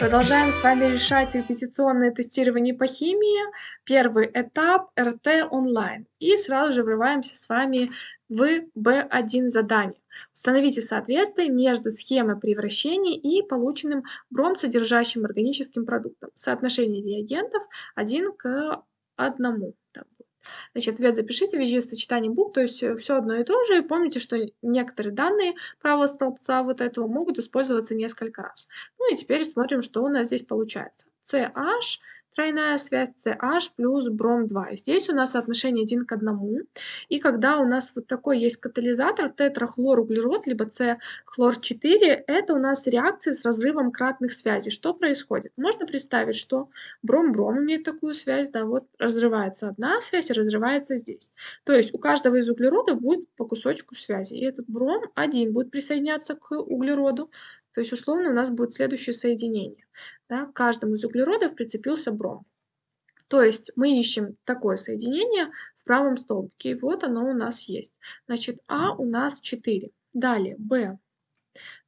Продолжаем с вами решать репетиционное тестирование по химии. Первый этап РТ онлайн. И сразу же врываемся с вами в B1 задание. Установите соответствие между схемой превращения и полученным бром содержащим органическим продуктом. Соотношение реагентов 1 к 1. Значит, ответ запишите в виде сочетания букв, то есть э, все одно и то же. И помните, что некоторые данные правого столбца вот этого могут использоваться несколько раз. Ну и теперь смотрим, что у нас здесь получается. CH тройная связь CH плюс бром-2. Здесь у нас соотношение 1 к 1. И когда у нас вот такой есть катализатор тетрахлоруглерод, либо С-хлор-4, это у нас реакция с разрывом кратных связей. Что происходит? Можно представить, что бром-бром имеет такую связь, да, вот разрывается одна связь и разрывается здесь. То есть у каждого из углеродов будет по кусочку связи. И этот бром один будет присоединяться к углероду, то есть условно у нас будет следующее соединение. Да? К каждому из углеродов прицепился бром. То есть мы ищем такое соединение в правом столбике. И вот оно у нас есть. Значит, А у нас 4. Далее Б.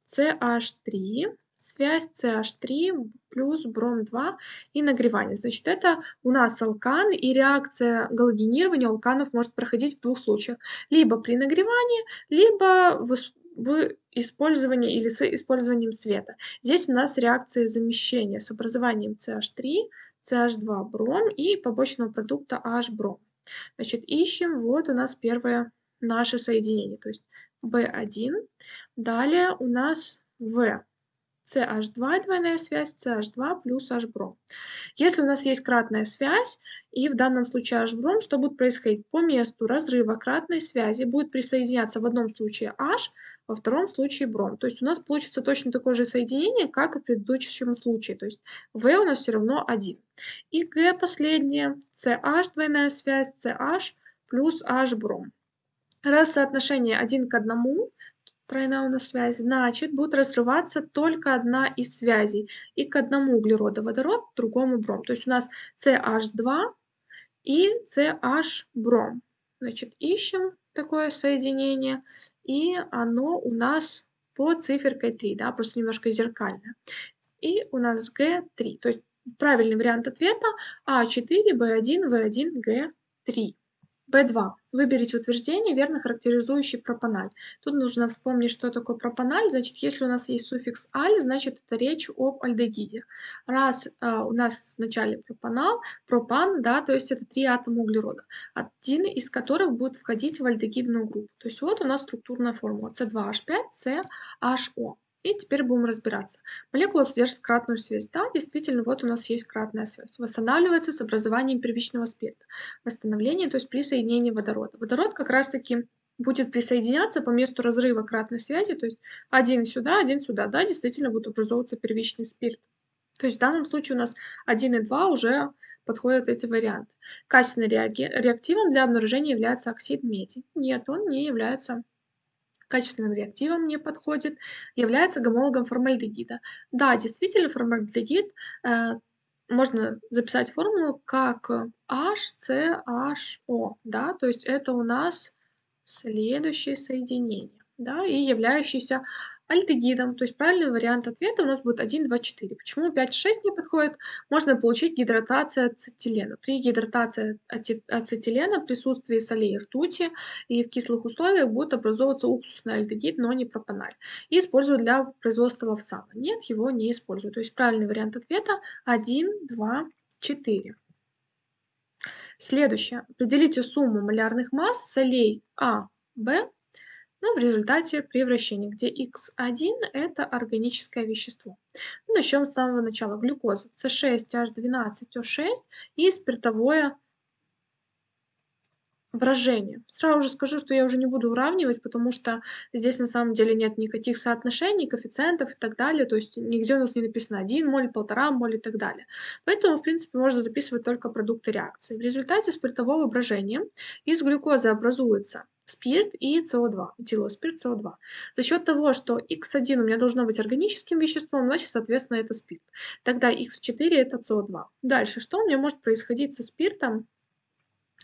CH3, связь CH3 плюс бром-2 и нагревание. Значит, это у нас алкан, и реакция галогенирования алканов может проходить в двух случаях. Либо при нагревании, либо в использовании или с использованием света. Здесь у нас реакция замещения с образованием CH3, CH2 бром и побочного продукта H бром. Значит, ищем, вот у нас первое наше соединение, то есть B1. Далее у нас В. CH2 двойная связь, CH2 плюс H-бром. Если у нас есть кратная связь, и в данном случае H-бром, что будет происходить? По месту разрыва кратной связи будет присоединяться в одном случае H, во втором случае бром. То есть у нас получится точно такое же соединение, как и в предыдущем случае. То есть В у нас все равно 1. И Г последнее, CH двойная связь, CH плюс H бром. Раз соотношение 1 к 1, тройная у нас связь, значит будет разрываться только одна из связей. И к одному углероду водород, другому бром. То есть у нас CH2 и CH бром. Значит, ищем такое соединение и оно у нас по циферкой 3, да, просто немножко зеркально. И у нас Г3, то есть правильный вариант ответа А4, Б1, В1, Г3. Б2. Выберите утверждение, верно характеризующее пропаналь. Тут нужно вспомнить, что такое пропаналь. Значит, если у нас есть суффикс аль, значит, это речь об альдегиде. Раз а, у нас в начале пропанал, пропан, да, то есть это три атома углерода, один из которых будет входить в альдегидную группу. То есть вот у нас структурная формула C2H5, CHO. И теперь будем разбираться. Молекула содержит кратную связь. Да, действительно, вот у нас есть кратная связь. Восстанавливается с образованием первичного спирта. Восстановление, то есть при соединении водорода. Водород как раз-таки будет присоединяться по месту разрыва кратной связи, то есть один сюда, один сюда. Да, действительно будет образовываться первичный спирт. То есть в данном случае у нас 1 и 2 уже подходят эти варианты. Качественным реактивом для обнаружения является оксид меди. Нет, он не является качественным реактивом не подходит, является гомологом формальдегида. Да, действительно, формальдегид э, можно записать формулу как HCHO, да, то есть это у нас следующее соединение, да, и являющийся альдегидом. То есть правильный вариант ответа у нас будет 1, 2, 4. Почему 5, 6 не подходит? Можно получить гидратация ацетилена. При гидратации ацетилена в присутствии солей и ртути и в кислых условиях будет образовываться уксусный альдегид, но не пропаналь. И используют для производства лавсана. Нет, его не используют. То есть правильный вариант ответа 1, 2, 4. Следующее. Определите сумму малярных масс солей А, Б но в результате превращения, где X1 это органическое вещество. Ну, начнем с самого начала. Глюкоза C6H12O6 и спиртовое брожение. Сразу же скажу, что я уже не буду уравнивать, потому что здесь на самом деле нет никаких соотношений, коэффициентов и так далее. То есть нигде у нас не написано 1 моль, 1,5 моль и так далее. Поэтому, в принципе, можно записывать только продукты реакции. В результате спиртового брожения из глюкозы образуется спирт и СО2, этилоспирт СО2. За счет того, что Х1 у меня должно быть органическим веществом, значит, соответственно, это спирт. Тогда Х4 это СО2. Дальше, что у меня может происходить со спиртом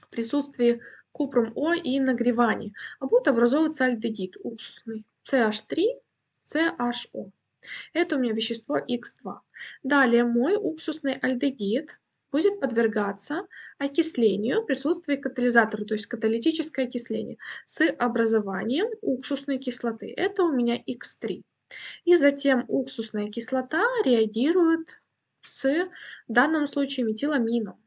в присутствии купром О и нагревании? А будет образовываться альдегид уксусный CH3, CHO. Это у меня вещество Х2. Далее мой уксусный альдегид будет подвергаться окислению в присутствии катализатора, то есть каталитическое окисление, с образованием уксусной кислоты. Это у меня Х3. И затем уксусная кислота реагирует с, в данном случае, метиламином.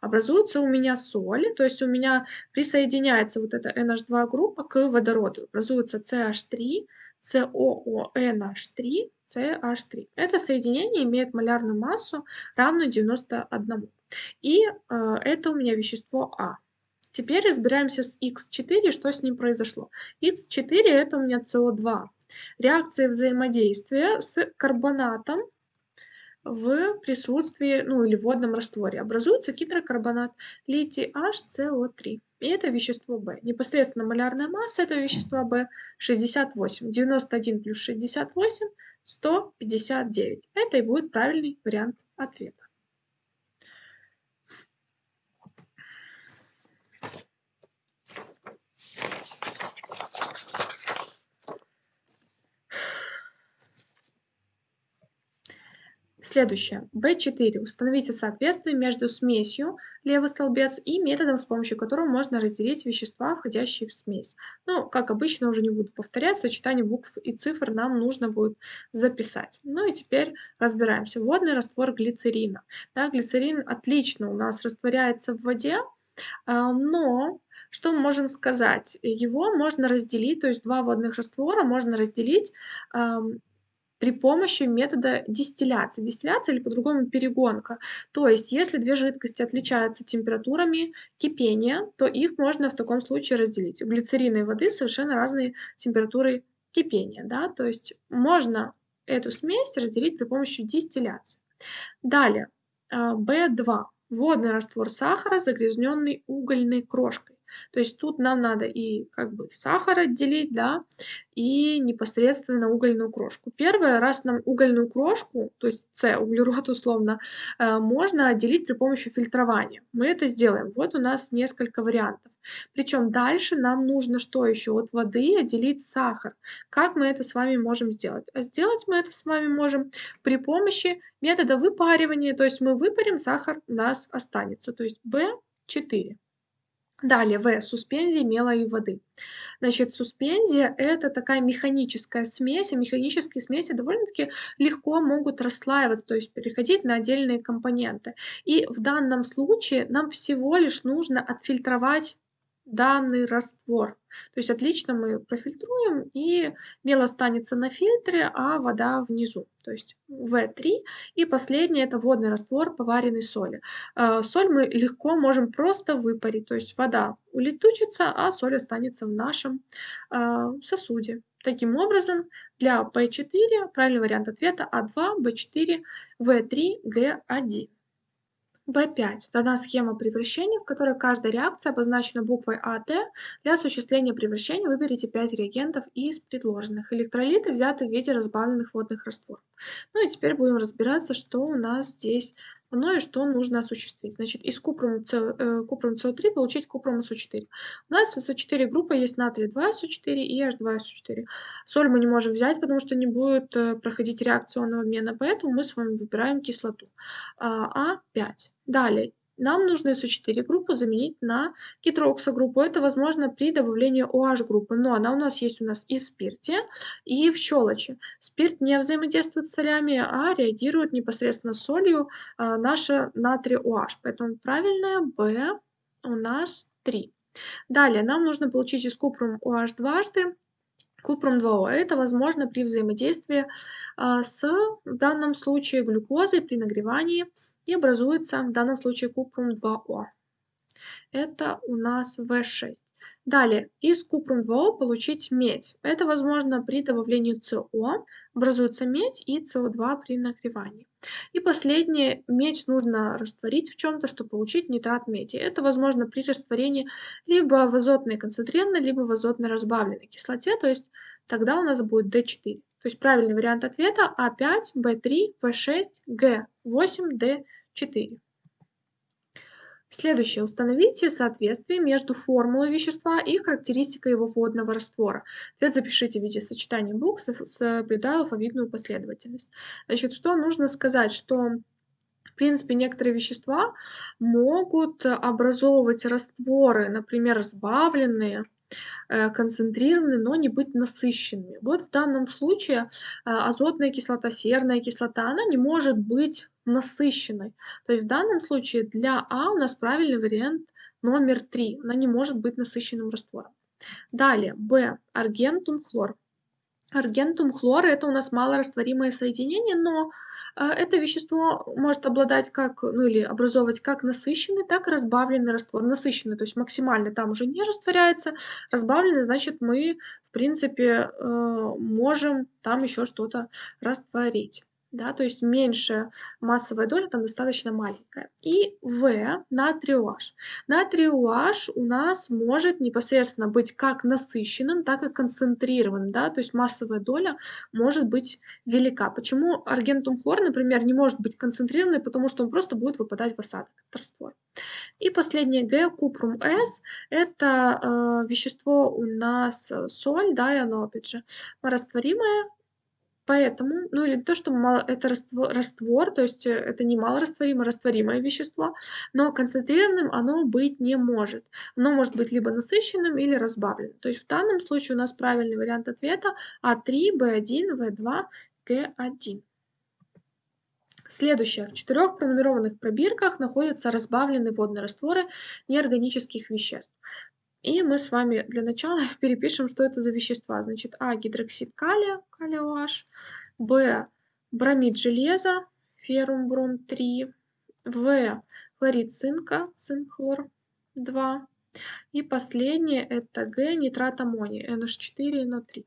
Образуется у меня соль, то есть у меня присоединяется вот эта NH2 группа к водороду. Образуется CH3, COONH3, CH3. Это соединение имеет малярную массу, равную 91. И э, это у меня вещество А. Теперь разбираемся с Х4, что с ним произошло. Х4 это у меня СО2. Реакция взаимодействия с карбонатом в присутствии, ну или в водном растворе. Образуется гидрокарбонат литий HCO3. И это вещество В. Непосредственно малярная масса этого вещества В 68. 91 плюс 68 – 159. Это и будет правильный вариант ответа. Следующее. B4. Установите соответствие между смесью, левый столбец, и методом, с помощью которого можно разделить вещества, входящие в смесь. Ну, как обычно, уже не буду повторяться, сочетание букв и цифр нам нужно будет записать. Ну и теперь разбираемся. Водный раствор глицерина. Да, глицерин отлично у нас растворяется в воде, а, но что мы можем сказать? Его можно разделить, то есть два водных раствора можно разделить при помощи метода дистилляции. Дистилляция или по-другому перегонка. То есть, если две жидкости отличаются температурами кипения, то их можно в таком случае разделить. У глицерина и воды совершенно разные температуры кипения. Да? То есть, можно эту смесь разделить при помощи дистилляции. Далее, B2. А, Водный раствор сахара, загрязненный угольной крошкой. То есть тут нам надо и как бы сахар отделить, да, и непосредственно угольную крошку. Первое, раз нам угольную крошку, то есть С, углерод условно, э, можно отделить при помощи фильтрования. Мы это сделаем. Вот у нас несколько вариантов. Причем дальше нам нужно что еще? От воды отделить сахар. Как мы это с вами можем сделать? А сделать мы это с вами можем при помощи метода выпаривания. То есть мы выпарим, сахар у нас останется. То есть B4. Далее, В. Суспензия мела и воды. Значит, суспензия – это такая механическая смесь, и механические смеси довольно-таки легко могут расслаиваться, то есть переходить на отдельные компоненты. И в данном случае нам всего лишь нужно отфильтровать данный раствор. То есть отлично мы профильтруем, и мел останется на фильтре, а вода внизу. То есть В3. И последнее – это водный раствор поваренной соли. А, соль мы легко можем просто выпарить. То есть вода улетучится, а соль останется в нашем а, сосуде. Таким образом, для P4 правильный вариант ответа А2, B4, В3, Г1. В5 дана схема превращения, в которой каждая реакция обозначена буквой АТ. Для осуществления превращения выберите 5 реагентов из предложенных. Электролиты взяты в виде разбавленных водных растворов. Ну и теперь будем разбираться, что у нас здесь оно и что нужно осуществить. Значит, из купрум, э, купрум СО3 получить купрум СО4. У нас СО4 группа есть натрий 2 СО4 и H2 СО4. Соль мы не можем взять, потому что не будет э, проходить реакционного обмена, поэтому мы с вами выбираем кислоту А5. А Далее, нам нужно СО4 группу заменить на гидроксогруппу. Это возможно при добавлении OH группы, но она у нас есть у нас и в спирте, и в щелочи. Спирт не взаимодействует с солями, а реагирует непосредственно с солью а, наша натрий OH. Поэтому правильное B у нас 3. Далее нам нужно получить из купрум OH дважды Купрум 2О. Это возможно при взаимодействии а, с, в данном случае, глюкозой при нагревании и образуется в данном случае купрум 2О. Это у нас В6. Далее, из купрум 2О получить медь. Это возможно при добавлении СО, образуется медь и СО2 при нагревании. И последнее, медь нужно растворить в чем-то, чтобы получить нитрат меди. Это возможно при растворении либо в азотной концентрированной, либо в азотной разбавленной кислоте, то есть тогда у нас будет D4. То есть правильный вариант ответа А5, Б3, В6, Г8, Д4. 4. Следующее. Установите соответствие между формулой вещества и характеристикой его водного раствора. Ответ запишите в виде сочетания букв, соблюдая алфавитную последовательность. Значит, что нужно сказать, что в принципе, некоторые вещества могут образовывать растворы, например, разбавленные, концентрированы, но не быть насыщенными. Вот в данном случае а, азотная кислота, серная кислота, она не может быть насыщенной. То есть в данном случае для А у нас правильный вариант номер 3. Она не может быть насыщенным раствором. Далее, Б. Аргентум хлор. Аргентум хлор это у нас малорастворимое соединение, но э, это вещество может обладать как, ну или образовывать как насыщенный, так и разбавленный раствор. Насыщенный, то есть максимально там уже не растворяется, разбавленный, значит мы в принципе э, можем там еще что-то растворить да, то есть меньше массовая доля там достаточно маленькая. И В, натрий OH. Натрий OH у нас может непосредственно быть как насыщенным, так и концентрированным, да, то есть массовая доля может быть велика. Почему аргентум хлор, например, не может быть концентрированный, потому что он просто будет выпадать в осадок, этот раствор. И последнее Г, купрум С, это э, вещество у нас э, соль, да, и оно опять же растворимое, Поэтому, ну или то, что мало, это раствор, раствор, то есть э, это не малорастворимое, растворимое вещество, но концентрированным оно быть не может. Оно может быть либо насыщенным или разбавленным. То есть в данном случае у нас правильный вариант ответа А3, В1, В2, Г1. Следующее. В четырех пронумерованных пробирках находятся разбавленные водные растворы неорганических веществ. И мы с вами для начала перепишем, что это за вещества. Значит, А гидроксид калия, калия OH, Б бромид железа, феррум бром 3, В хлорид цинка, цинк хлор 2. И последнее это Г нитрат аммония, NH4 NO3.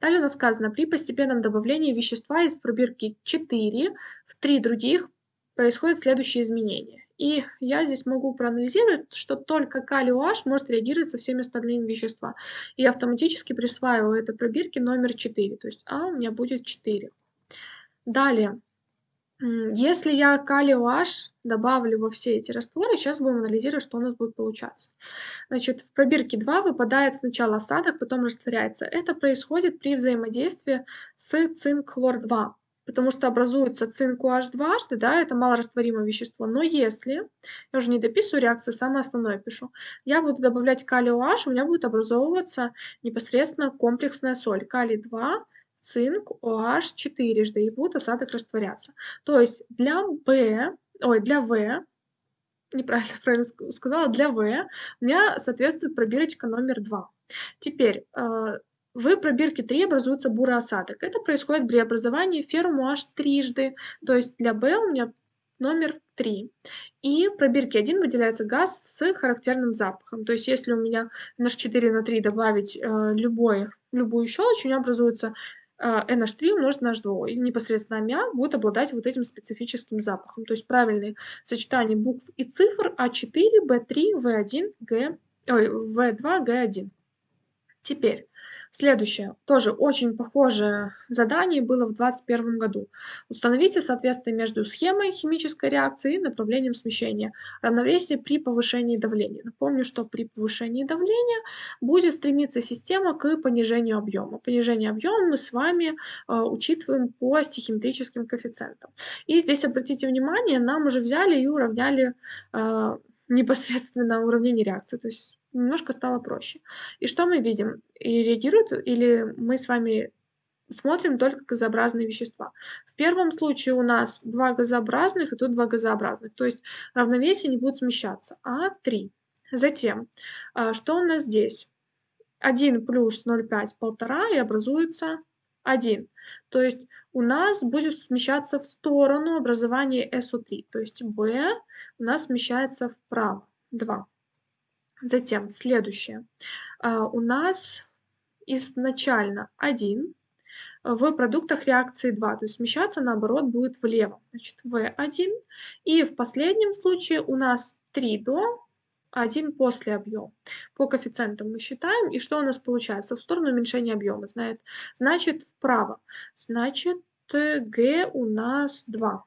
Далее у нас сказано, при постепенном добавлении вещества из пробирки 4 в 3 других происходят следующие изменения. И я здесь могу проанализировать, что только калий OH может реагировать со всеми остальными веществами. И автоматически присваиваю этой пробирке номер 4. То есть А у меня будет 4. Далее. Если я калий OH добавлю во все эти растворы, сейчас будем анализировать, что у нас будет получаться. Значит, в пробирке 2 выпадает сначала осадок, потом растворяется. Это происходит при взаимодействии с цинк-хлор-2 потому что образуется цинк OH дважды, да, это малорастворимое вещество. Но если, я уже не дописываю реакции, самое основное пишу, я буду добавлять калий OH, у меня будет образовываться непосредственно комплексная соль. Калий 2, цинк, OH четырежды, и будет осадок растворяться. То есть для B, ой, для В, неправильно правильно сказала, для В у меня соответствует пробирочка номер 2. Теперь, э, в пробирке 3 образуется бурый осадок. Это происходит при образовании ферму аж трижды, то есть для B у меня номер 3. И в пробирке 1 выделяется газ с характерным запахом. То есть если у меня NH4 на 3 добавить э, любой, любую щелочь, у меня образуется э, NH3 умножить на H2. И непосредственно аммиак будет обладать вот этим специфическим запахом. То есть правильные сочетания букв и цифр А4, B3, В1, Г, ой, В2, Г1. Теперь Следующее, тоже очень похожее задание было в 2021 году. Установите соответствие между схемой химической реакции и направлением смещения. Равновесие при повышении давления. Напомню, что при повышении давления будет стремиться система к понижению объема. Понижение объема мы с вами э, учитываем по стихиметрическим коэффициентам. И здесь обратите внимание, нам уже взяли и уравняли э, непосредственно уравнение реакции. То есть немножко стало проще. И что мы видим? И реагируют, или мы с вами смотрим только газообразные вещества. В первом случае у нас два газообразных и тут два газообразных, то есть равновесие не будет смещаться, а 3. Затем, а, что у нас здесь? 1 плюс 0,5, 1,5 и образуется 1. То есть у нас будет смещаться в сторону образования SO3, то есть B у нас смещается вправо, 2. Затем следующее. А, у нас изначально 1, в продуктах реакции 2, то есть смещаться наоборот будет влево, значит В1. И в последнем случае у нас 3 до, 1 после объема. По коэффициентам мы считаем, и что у нас получается? В сторону уменьшения объема, знает, значит вправо, значит Г у нас 2.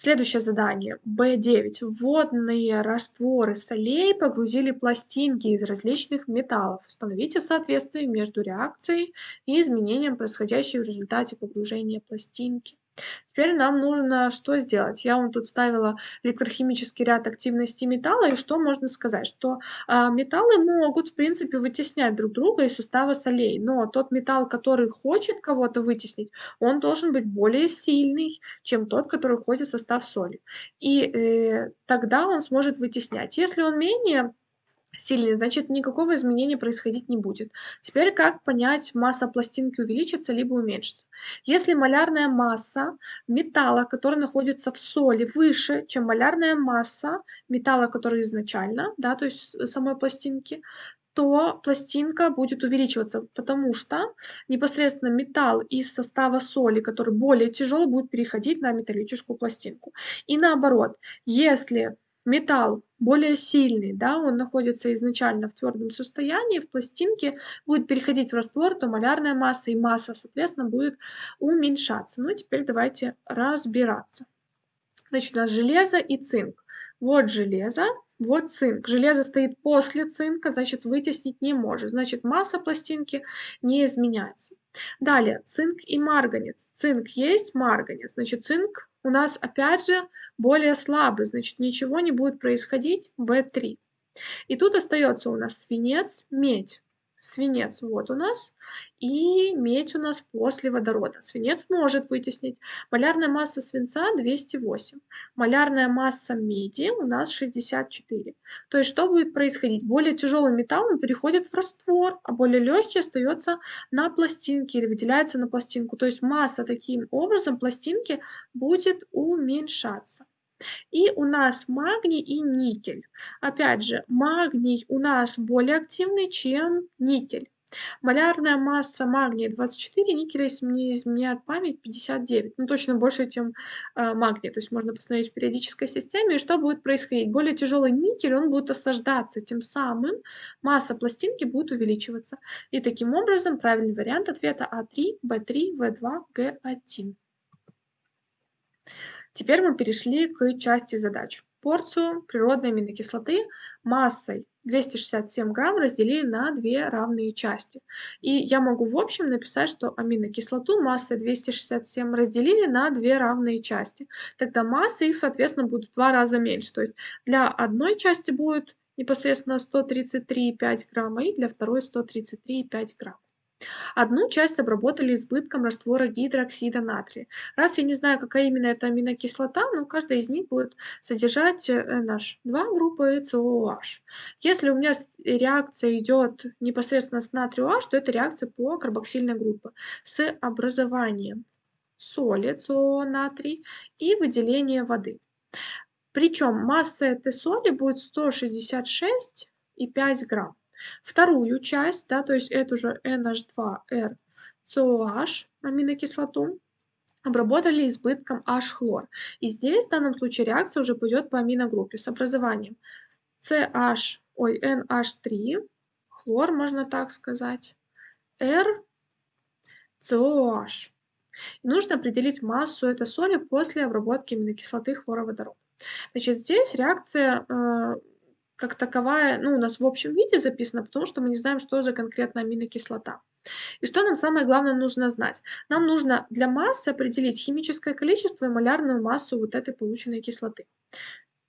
Следующее задание. Б9. Водные растворы солей погрузили пластинки из различных металлов. Установите соответствие между реакцией и изменением, происходящим в результате погружения пластинки. Теперь нам нужно что сделать? Я вам тут вставила электрохимический ряд активности металла, и что можно сказать? Что э, металлы могут, в принципе, вытеснять друг друга из состава солей, но тот металл, который хочет кого-то вытеснить, он должен быть более сильный, чем тот, который входит в состав соли. И э, тогда он сможет вытеснять. Если он менее сильный, значит никакого изменения происходить не будет. Теперь как понять, масса пластинки увеличится либо уменьшится? Если малярная масса металла, который находится в соли, выше, чем малярная масса металла, который изначально, да, то есть самой пластинки, то пластинка будет увеличиваться, потому что непосредственно металл из состава соли, который более тяжелый, будет переходить на металлическую пластинку. И наоборот, если металл более сильный, да, он находится изначально в твердом состоянии, в пластинке, будет переходить в раствор, то малярная масса и масса, соответственно, будет уменьшаться. Ну, теперь давайте разбираться. Значит, у нас железо и цинк. Вот железо, вот цинк. Железо стоит после цинка, значит, вытеснить не может. Значит, масса пластинки не изменяется. Далее, цинк и марганец. Цинк есть, марганец. Значит, цинк у нас опять же более слабый, значит ничего не будет происходить В3. И тут остается у нас свинец, медь свинец вот у нас, и медь у нас после водорода. Свинец может вытеснить. Малярная масса свинца 208. Малярная масса меди у нас 64. То есть что будет происходить? Более тяжелый металл он переходит в раствор, а более легкий остается на пластинке или выделяется на пластинку. То есть масса таким образом пластинки будет уменьшаться. И у нас магний и никель. Опять же, магний у нас более активный, чем никель. Малярная масса магния 24, никеля, если мне изменяет память, 59. Ну, точно больше, чем э, магний. То есть можно посмотреть в периодической системе, и что будет происходить. Более тяжелый никель, он будет осаждаться, тем самым масса пластинки будет увеличиваться. И таким образом правильный вариант ответа А3, Б3, В2, Г1. Теперь мы перешли к части задач. Порцию природной аминокислоты массой 267 грамм разделили на две равные части. И я могу в общем написать, что аминокислоту массой 267 разделили на две равные части. Тогда масса их, соответственно, будет в два раза меньше. То есть для одной части будет непосредственно 133,5 грамма и для второй 133,5 грамм. Одну часть обработали избытком раствора гидроксида натрия. Раз я не знаю, какая именно это аминокислота, но каждая из них будет содержать NH2 группы и COOH. Если у меня реакция идет непосредственно с натрию то это реакция по карбоксильной группе с образованием соли СО натрий и выделением воды. Причем масса этой соли будет 166,5 грамм. Вторую часть, да, то есть эту же NH2R COH аминокислоту обработали избытком H-хлор. И здесь в данном случае реакция уже пойдет по аминогруппе с образованием CH, ой, NH3, хлор, можно так сказать, R. И нужно определить массу этой соли после обработки аминокислоты хлороводорода. Значит, здесь реакция э, как таковая, ну, у нас в общем виде записана, потому что мы не знаем, что за конкретно аминокислота. И что нам самое главное нужно знать? Нам нужно для массы определить химическое количество и малярную массу вот этой полученной кислоты.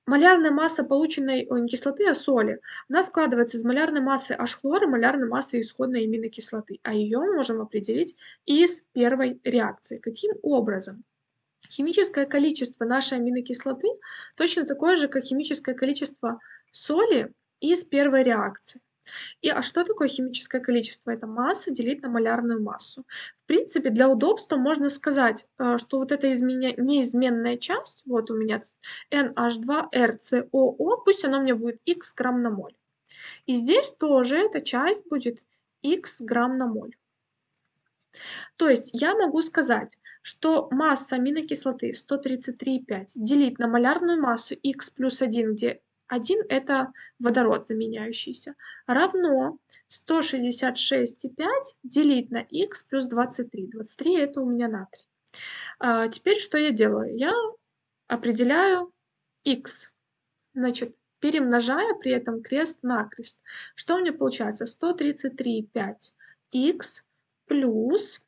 Малярная масса полученной ой, не кислоты, а соли, она складывается из малярной массы H-хлора малярной массы исходной аминокислоты, а ее мы можем определить из первой реакции. Каким образом? Химическое количество нашей аминокислоты точно такое же, как химическое количество соли из первой реакции. И а что такое химическое количество? Это масса делить на малярную массу. В принципе, для удобства можно сказать, э, что вот эта изменя... неизменная часть, вот у меня NH2RCOO, пусть она у меня будет x грамм на моль. И здесь тоже эта часть будет x грамм на моль. То есть я могу сказать, что масса аминокислоты 133,5 делить на малярную массу x плюс 1, где 1 это водород заменяющийся, равно 166,5 делить на х плюс 23. 23 это у меня натрий. А, теперь что я делаю? Я определяю x. Значит, перемножая при этом крест-накрест. Что у меня получается? 133,5х плюс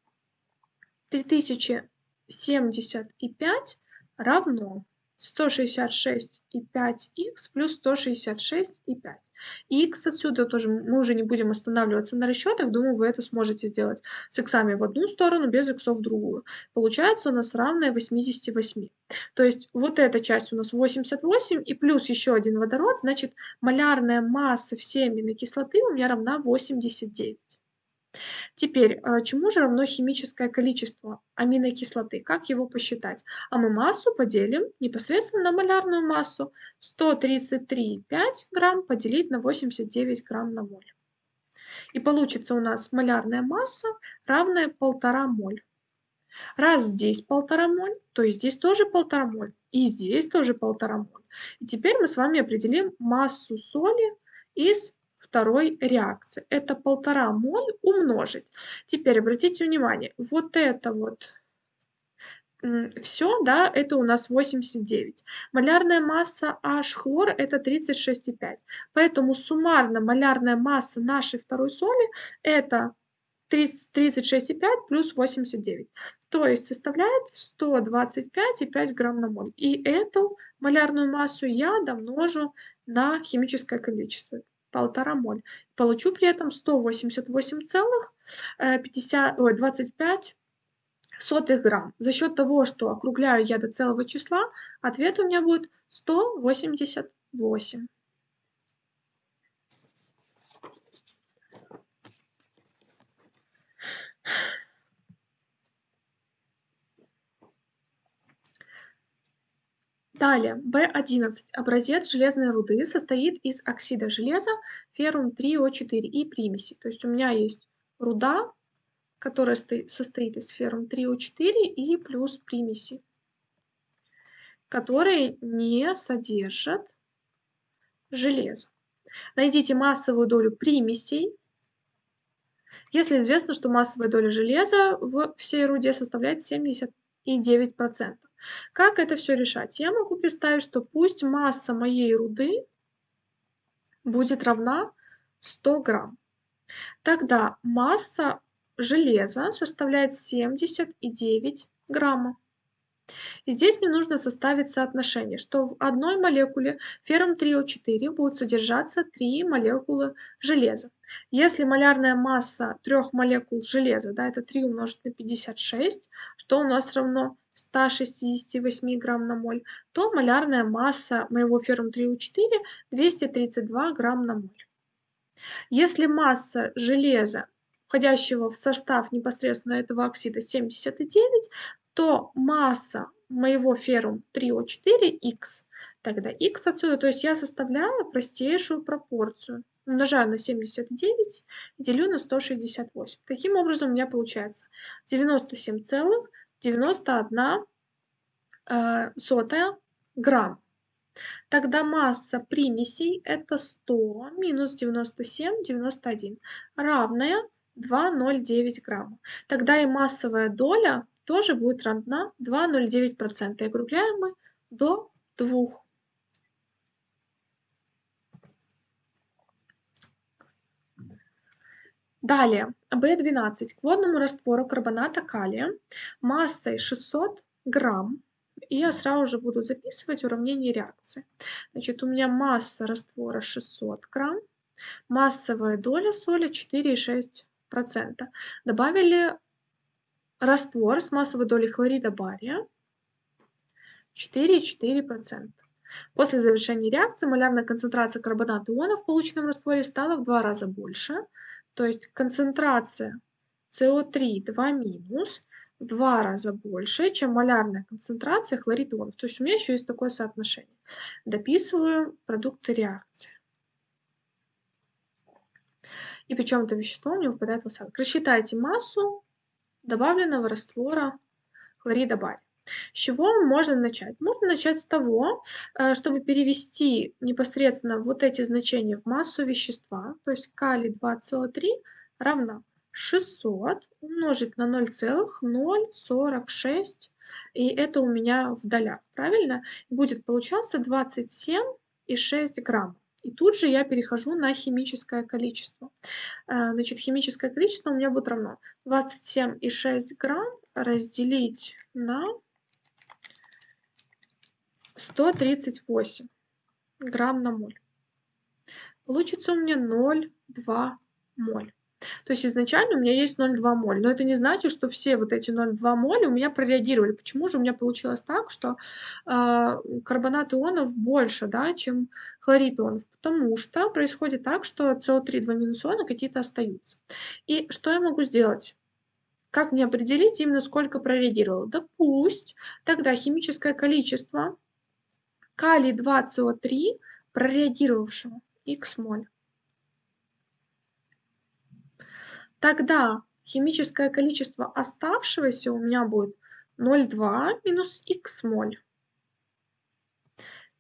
3075 равно 166,5х плюс 166,5. И x отсюда тоже мы уже не будем останавливаться на расчетах. Думаю, вы это сможете сделать с иксами в одну сторону, без иксов в другую. Получается у нас равное 88. То есть вот эта часть у нас 88 и плюс еще один водород, значит малярная масса всей аминокислоты у меня равна 89. Теперь, э, чему же равно химическое количество аминокислоты? Как его посчитать? А мы массу поделим непосредственно на малярную массу. 133,5 грамм поделить на 89 грамм на моль. И получится у нас малярная масса, равная 1,5 моль. Раз здесь 1,5 моль, то и здесь тоже 1,5 моль. И здесь тоже 1,5 моль. И теперь мы с вами определим массу соли из второй реакции. Это полтора моль умножить. Теперь обратите внимание, вот это вот все, да, это у нас 89. Малярная масса H хлор это 36,5. Поэтому суммарно малярная масса нашей второй соли это 36,5 плюс 89. То есть составляет 125,5 грамм на моль. И эту малярную массу я домножу на химическое количество полтора моль. Получу при этом 188,25 сотых грамм. За счет того, что округляю я до целого числа, ответ у меня будет 188. Далее, B11. Образец железной руды состоит из оксида железа, феррум 3О4 и примеси. То есть у меня есть руда, которая состоит из феррум 3О4 и плюс примеси, которые не содержат железо. Найдите массовую долю примесей, если известно, что массовая доля железа в всей руде составляет 79%. Как это все решать? Я могу представить, что пусть масса моей руды будет равна 100 грамм. Тогда масса железа составляет 79 грамма. И здесь мне нужно составить соотношение, что в одной молекуле феррум 3О4 будет содержаться 3 молекулы железа. Если малярная масса трех молекул железа, да, это 3 умножить на 56, что у нас равно 168 грамм на моль, то малярная масса моего феррум 3У4 232 грамм на моль. Если масса железа, входящего в состав непосредственно этого оксида 79, то масса моего феррум 3О4Х, тогда Х отсюда, то есть я составляю простейшую пропорцию. Умножаю на 79 и делю на 168. Таким образом у меня получается 97 целых 91 э, сотая грамм. Тогда масса примесей это 100 минус 97, 91, равная 2,09 грамма. Тогда и массовая доля тоже будет равна 2,09%. И округляем мы до 2. Далее, B12 к водному раствору карбоната калия массой 600 грамм. И я сразу же буду записывать уравнение реакции. Значит, у меня масса раствора 600 грамм, массовая доля соли 4,6%. Добавили раствор с массовой долей хлорида бария 4,4%. После завершения реакции малярная концентрация карбоната ионов в полученном растворе стала в два раза больше – то есть концентрация СО3 2 минус в два раза больше, чем малярная концентрация хлорида ионов. То есть у меня еще есть такое соотношение. Дописываю продукты реакции. И причем это вещество него выпадает в осадок. Рассчитайте массу добавленного раствора хлорида бария. С чего можно начать? Можно начать с того, э, чтобы перевести непосредственно вот эти значения в массу вещества, то есть калий 2СО3 равна 600 умножить на 0,046, и это у меня в долях, правильно? Будет получаться 27,6 грамм. И тут же я перехожу на химическое количество. А, значит, химическое количество у меня будет равно 27,6 грамм разделить на 138 грамм на моль. Получится у меня 0,2 моль. То есть изначально у меня есть 0,2 моль, но это не значит, что все вот эти 0,2 моль у меня прореагировали. Почему же у меня получилось так, что э, карбонат ионов больше, да, чем хлорид ионов? Потому что происходит так, что СО3 2 минус иона какие-то остаются. И что я могу сделать? Как мне определить именно сколько прореагировало? Да пусть тогда химическое количество калий 2 СО3 прореагировавшего x моль. Тогда химическое количество оставшегося у меня будет 0,2 минус x моль.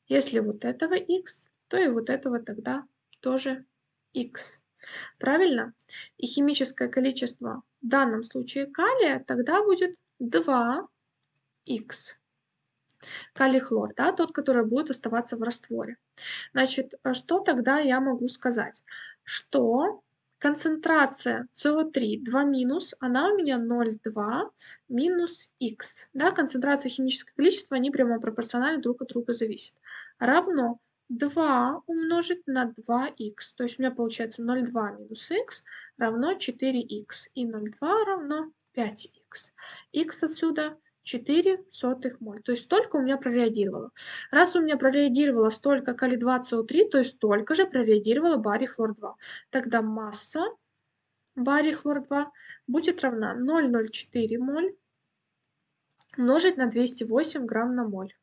Если вот этого x, то и вот этого тогда тоже x. Правильно? И химическое количество в данном случае калия тогда будет 2х. Калий-хлор, да, тот, который будет оставаться в растворе. Значит, что тогда я могу сказать? Что концентрация СО3 2 минус, она у меня 0,2 минус х. Да, концентрация химического количества, они прямо пропорционально друг от друга зависят. Равно 2 умножить на 2х. То есть у меня получается 0,2 минус х равно 4х. И 0,2 равно 5х. х отсюда 4 сотых моль. То есть столько у меня прореагировало. Раз у меня прореагировало столько калий-2 СО3, то есть столько же прореагировало барий хлор-2. Тогда масса барий хлор-2 будет равна 0,04 моль умножить на 208 грамм на моль.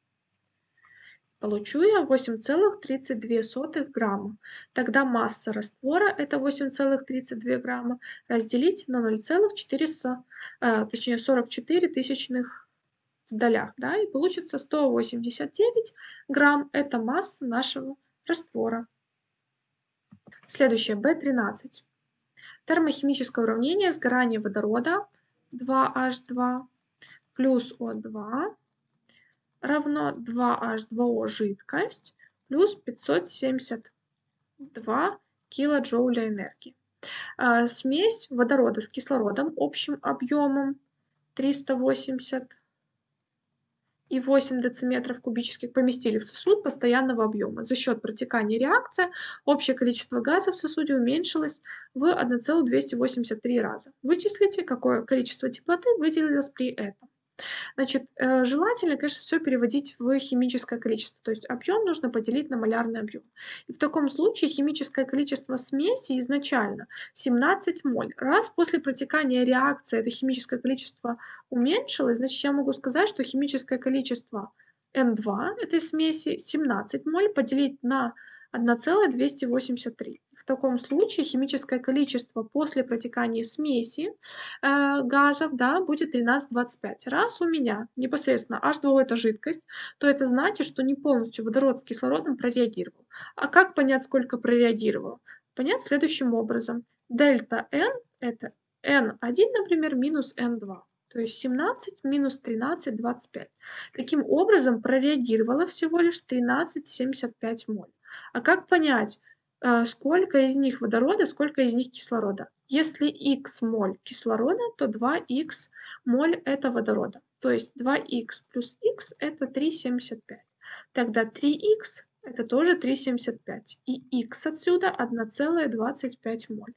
Получу я 8,32 грамма. Тогда масса раствора это 8,32 грамма разделить на 0,4, э, точнее 44 тысячных в долях, да, и получится 189 грамм – это масса нашего раствора. Следующее, B13. Термохимическое уравнение сгорания водорода 2H2 плюс O2 равно 2H2O жидкость плюс 572 килоджоуля энергии. А, смесь водорода с кислородом общим объемом 380 и 8 дециметров кубических поместили в сосуд постоянного объема. За счет протекания реакции общее количество газа в сосуде уменьшилось в 1,283 раза. Вычислите, какое количество теплоты выделилось при этом. Значит, э, желательно, конечно, все переводить в химическое количество, то есть объем нужно поделить на малярный объем. И в таком случае химическое количество смеси изначально 17 моль. Раз после протекания реакции это химическое количество уменьшилось, значит, я могу сказать, что химическое количество N2 этой смеси 17 моль поделить на 1,283. Таком случае химическое количество после протекания смеси э, газов да, будет 13,25. Раз у меня непосредственно H2O это жидкость, то это значит, что не полностью водород с кислородом прореагировал. А как понять, сколько прореагировал? Понять следующим образом. Дельта N это N1, например, минус N2. То есть 17 минус 13, 25. Таким образом прореагировало всего лишь 13,75 моль. А как понять, сколько из них водорода, сколько из них кислорода? Если х моль кислорода, то 2х моль это водорода. То есть 2х плюс х это 3,75. Тогда 3х это тоже 3,75. И х отсюда 1,25 моль.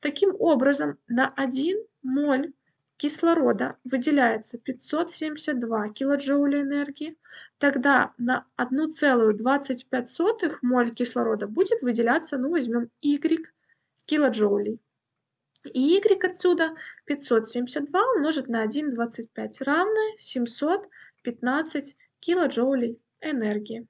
Таким образом, на 1 моль кислорода выделяется 572 килоджоуля энергии, тогда на 1,25 моль кислорода будет выделяться, ну возьмем Y килоджоулей. И Y отсюда 572 умножить на 1,25 равно 715 килоджоулей энергии.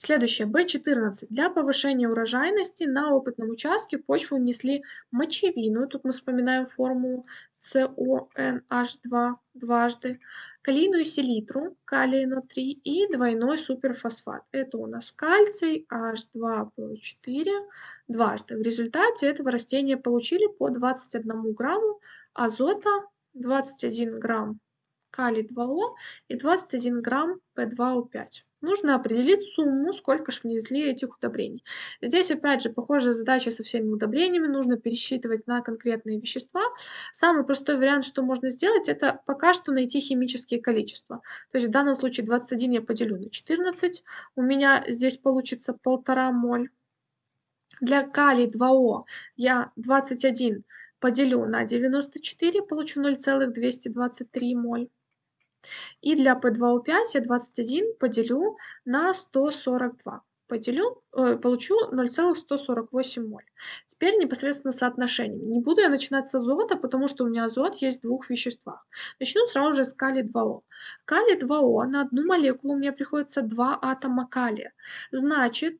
Следующее, B14. Для повышения урожайности на опытном участке почву внесли мочевину, тут мы вспоминаем формулу CONH2 дважды, калийную селитру, калий НО3 и двойной суперфосфат. Это у нас кальций H2PO4 дважды. В результате этого растения получили по 21 грамму азота, 21 грамм калий 2О и 21 грамм P2O5 нужно определить сумму, сколько же внесли этих удобрений. Здесь, опять же, похожая задача со всеми удобрениями, нужно пересчитывать на конкретные вещества. Самый простой вариант, что можно сделать, это пока что найти химические количества. То есть в данном случае 21 я поделю на 14, у меня здесь получится полтора моль. Для калий 2О я 21 поделю на 94, получу 0,223 моль. И для P2O5 я 21 поделю на 142. Поделю, э, получу 0,148 моль. Теперь непосредственно соотношение. Не буду я начинать с азота, потому что у меня азот есть в двух веществах. Начну сразу же с калия 2О. Калий 2О на одну молекулу у меня приходится 2 атома калия. Значит,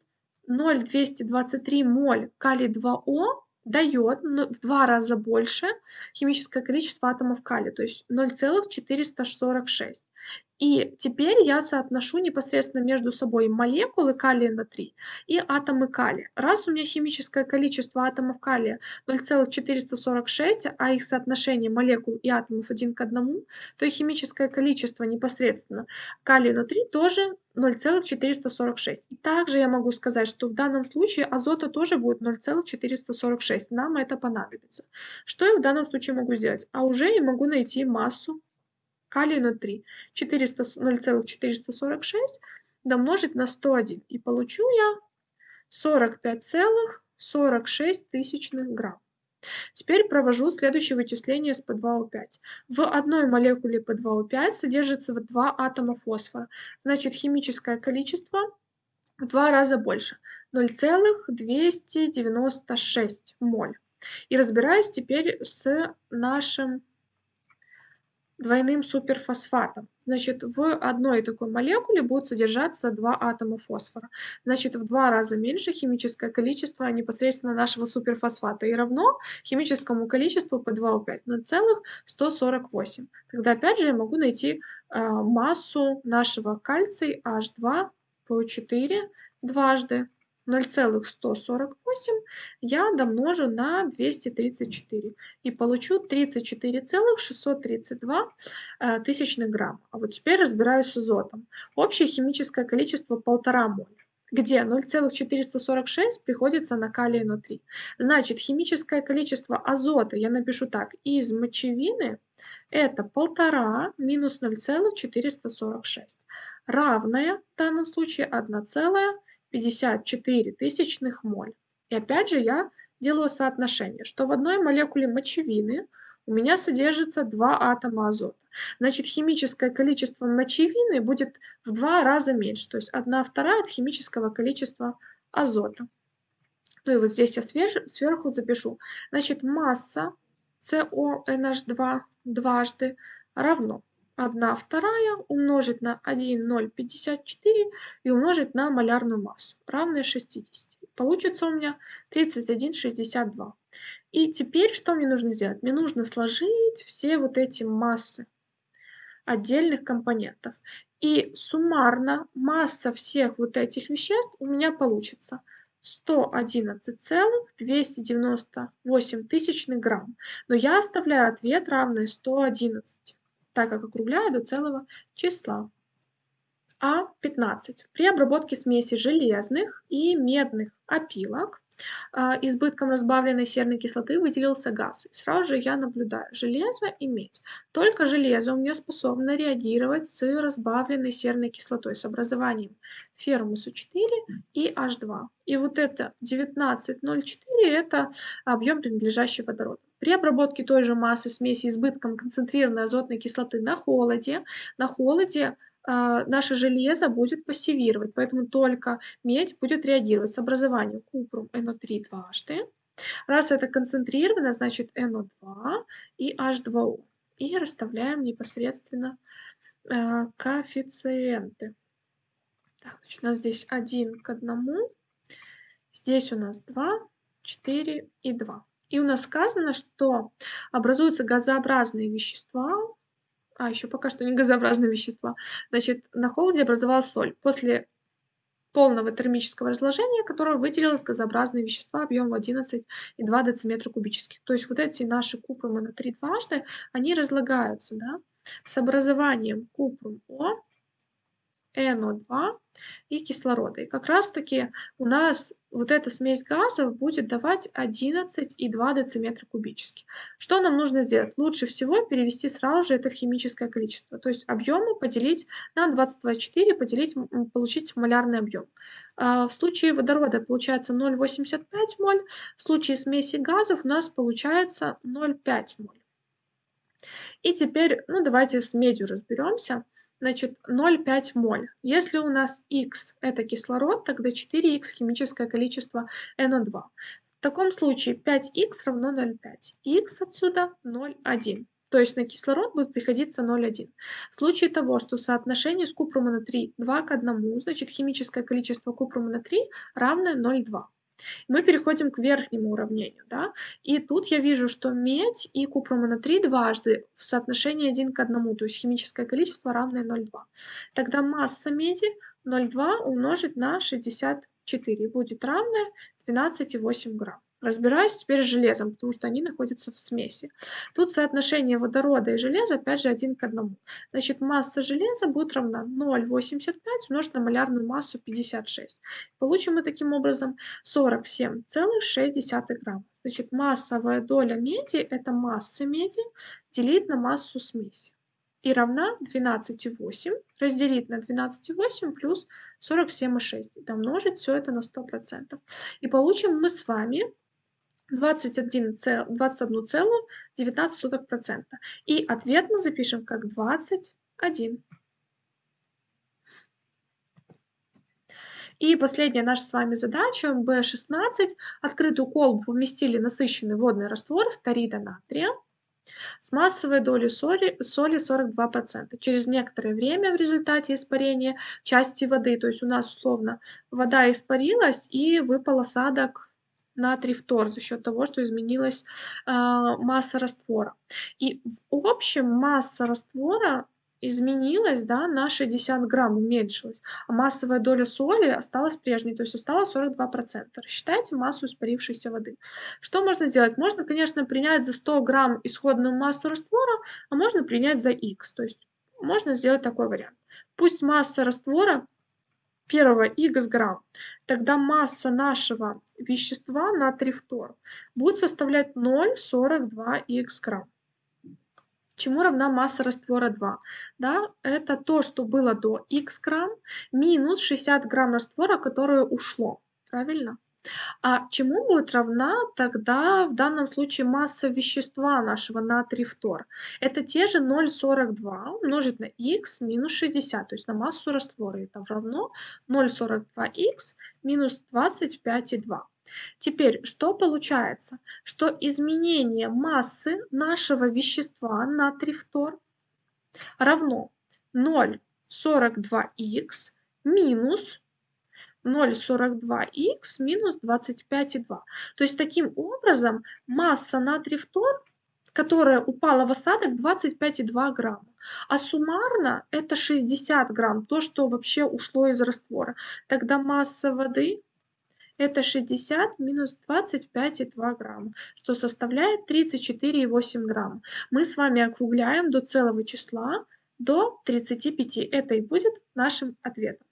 0,223 моль калий 2О дает в два раза больше химическое количество атомов калия, то есть 0,446. И теперь я соотношу непосредственно между собой молекулы калия на 3 и атомы калия. Раз у меня химическое количество атомов калия 0,446, а их соотношение молекул и атомов один к одному, то и химическое количество непосредственно калия на 3 тоже 0,446. И также я могу сказать, что в данном случае азота тоже будет 0,446. Нам это понадобится. Что я в данном случае могу сделать? А уже я могу найти массу калий на 3. 0,446 домножить на 101. И получу я 45,46 тысячных грамм. Теперь провожу следующее вычисление с P2O5. В одной молекуле P2O5 содержится 2 атома фосфора. Значит, химическое количество в два раза больше. 0,296 моль. И разбираюсь теперь с нашим двойным суперфосфатом. Значит, в одной такой молекуле будут содержаться два атома фосфора. Значит, в два раза меньше химическое количество непосредственно нашего суперфосфата и равно химическому количеству по 2O5 0,148. Тогда опять же я могу найти э, массу нашего кальций H2 по 4 дважды 0,148 я домножу на 234 и получу 34,632 э, тысячных грамм. А вот теперь разбираюсь с азотом. Общее химическое количество 1,5 моль где 0,446 приходится на калий НО3. Значит, химическое количество азота, я напишу так, из мочевины это 1,5 минус 0,446, равное в данном случае 1, 54 тысячных моль. И опять же я делаю соотношение, что в одной молекуле мочевины у меня содержится два атома азота. Значит, химическое количество мочевины будет в два раза меньше, то есть 1 вторая от химического количества азота. Ну и вот здесь я сверху запишу. Значит, масса CONH2 дважды равно 1 вторая умножить на 1,054 и умножить на малярную массу, равное 60. Получится у меня 31,62. И теперь что мне нужно сделать? Мне нужно сложить все вот эти массы отдельных компонентов. И суммарно масса всех вот этих веществ у меня получится 111,298 тысячных грамм. Но я оставляю ответ равный 111 так как округляю до целого числа. А15. При обработке смеси железных и медных опилок а, избытком разбавленной серной кислоты выделился газ. И сразу же я наблюдаю железо и медь. Только железо у меня способно реагировать с разбавленной серной кислотой, с образованием фермуса 4 и H2. И вот это 19,04 это объем принадлежащий водороду. При обработке той же массы смеси избытком концентрированной азотной кислоты на холоде, на холоде э, наше железо будет пассивировать, поэтому только медь будет реагировать с образованием купрум НО3 дважды. Раз это концентрировано, значит НО2 и H2O. И расставляем непосредственно э, коэффициенты. Так, значит, у нас здесь 1 к 1. Здесь у нас 2, 4 и 2. И у нас сказано, что образуются газообразные вещества, а еще пока что не газообразные вещества. Значит, на холоде образовалась соль. После полного термического разложения, которое выделилось газообразные вещества объемом 11,2 дециметра кубических. То есть вот эти наши купрумы на 3 дважды, они разлагаются да, с образованием купрум-О НО2 и кислорода. И как раз-таки у нас вот эта смесь газов будет давать 11,2 дециметра кубических. Что нам нужно сделать? Лучше всего перевести сразу же это в химическое количество. То есть объемы поделить на 20,24, поделить, получить малярный объем. А, в случае водорода получается 0,85 моль, в случае смеси газов у нас получается 0,5 моль. И теперь, ну давайте с медью разберемся. Значит, 0,5 моль. Если у нас Х это кислород, тогда 4х химическое количество НО2. В таком случае 5х равно 0,5. Х отсюда 0,1. То есть на кислород будет приходиться 0,1. В случае того, что соотношение с купрума на 3 2 к 1, значит химическое количество купрума на 3 равное 0,2. Мы переходим к верхнему уравнению. Да? И тут я вижу, что медь и купромонотрий дважды в соотношении 1 к 1, то есть химическое количество равное 0,2. Тогда масса меди 0,2 умножить на 64 будет равное 12,8 грамм. Разбираюсь теперь с железом, потому что они находятся в смеси. Тут соотношение водорода и железа опять же 1 к 1. Значит, масса железа будет равна 0,85 умножить на малярную массу 56. Получим мы таким образом 47,6 грамма. Значит, массовая доля меди – это масса меди делить на массу смеси. И равна 12,8 разделить на 12,8 плюс 47,6. И домножить все это на 100%. И получим мы с вами 21,19%. И ответ мы запишем как 21. И последняя наша с вами задача, B16. Открытую колбу поместили насыщенный водный раствор фторида натрия с массовой долей соли, соли 42%. Через некоторое время в результате испарения части воды, то есть у нас условно вода испарилась и выпал осадок натрий фтор за счет того, что изменилась э, масса раствора. И в общем масса раствора изменилась да, на 60 грамм, уменьшилась, а массовая доля соли осталась прежней, то есть осталось 42%. Рассчитайте массу испарившейся воды. Что можно сделать? Можно, конечно, принять за 100 грамм исходную массу раствора, а можно принять за x, то есть можно сделать такой вариант. Пусть масса раствора первого х грамм, тогда масса нашего вещества натрий фтор будет составлять 0,42 х грамм. Чему равна масса раствора 2? Да, это то, что было до х грамм, минус 60 грамм раствора, которое ушло. Правильно? А чему будет равна тогда в данном случае масса вещества нашего натрий фтор? Это те же 0,42 умножить на х минус 60, то есть на массу раствора. Это равно 0,42х минус 25,2. Теперь, что получается? Что изменение массы нашего вещества натрий фтор равно 0,42х минус 0,42х минус 25,2. То есть таким образом масса натрий фтор, которая упала в осадок, 25,2 грамма. А суммарно это 60 грамм, то, что вообще ушло из раствора. Тогда масса воды это 60 минус 25,2 грамма, что составляет 34,8 грамм. Мы с вами округляем до целого числа, до 35. Это и будет нашим ответом.